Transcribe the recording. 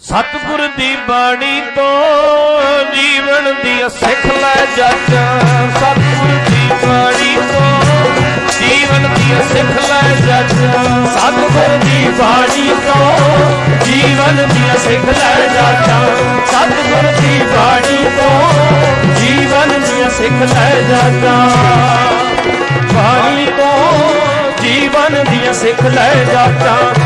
ਸਤਿਗੁਰ ਦੀ ਬਾਣੀ ਤੋਂ ਜੀਵਨ ਦੀ ਸਿੱਖ ਲੈ ਜੱਜ ਸਤਿਗੁਰ ਦੀ ਬਾਣੀ ਤੋਂ ਜੀਵਨ ਦੀ ਸਿੱਖ ਲੈ ਜੱਜ ਸਤਿਗੁਰ ਦੀ ਬਾਣੀ ਤੋਂ ਜੀਵਨ ਦੀ ਸਿੱਖ ਲੈ ਜਾਤਾ ਸਤਿਗੁਰ ਦੀ ਬਾਣੀ ਤੋਂ ਜੀਵਨ ਦੀ ਸਿੱਖ ਲੈ ਜਾਤਾ ਬਾਣੀ ਤੋਂ ਜੀਵਨ ਦੀ ਸਿੱਖ ਲੈ ਜਾਤਾ